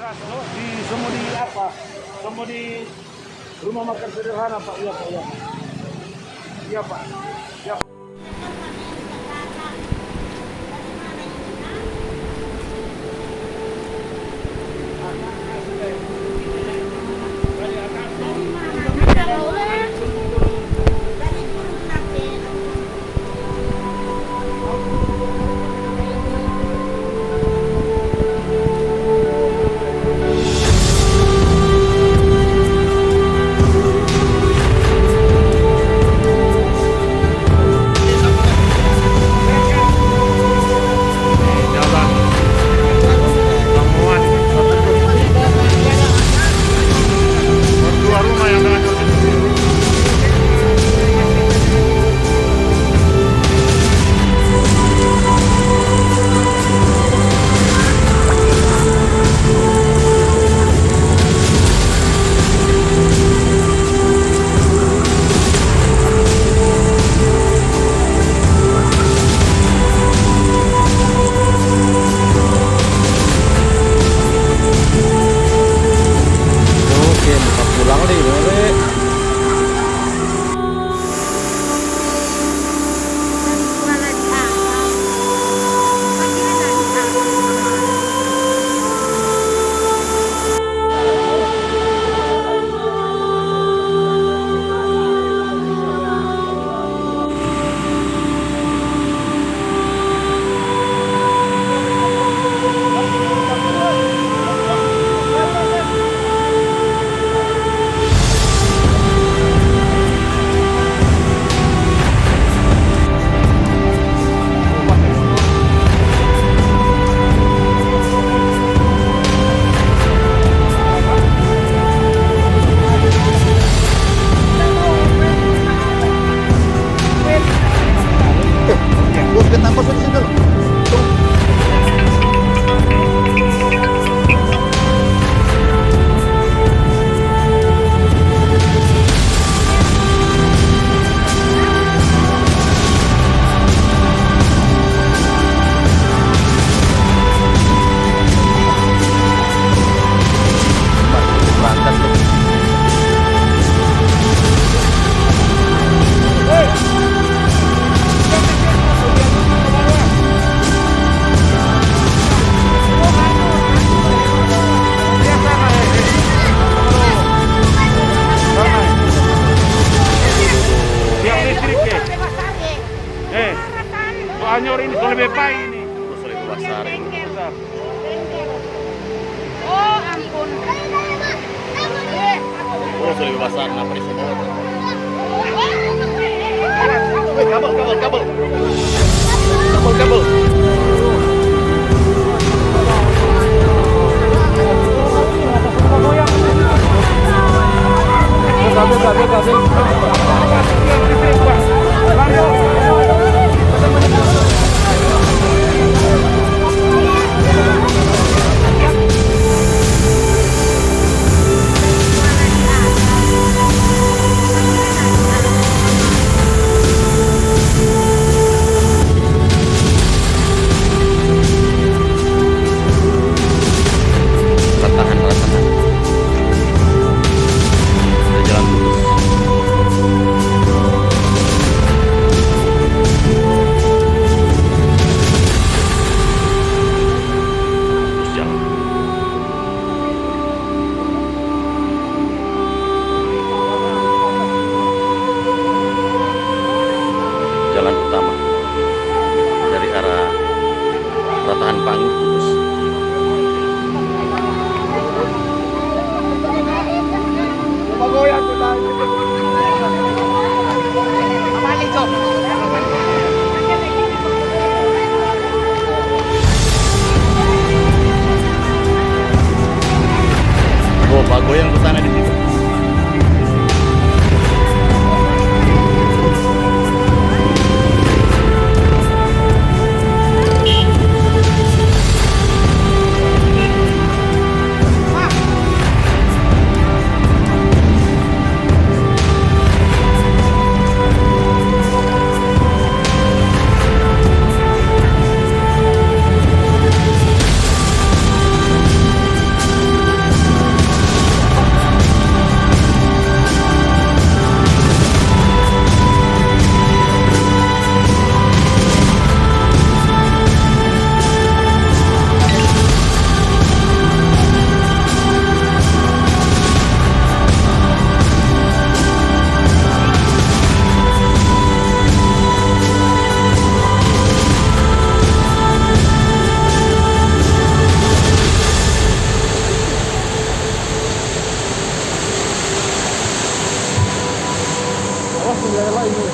Di semua di apa? Semua di rumah makan sederhana Pak. Iya Pak. Iya, iya Pak. Iya. jalan soalnya orang ini. Terus ribu besar. Bentar. Oh ampun. Terus ribu besar, kenapa di sini? tangan 在外面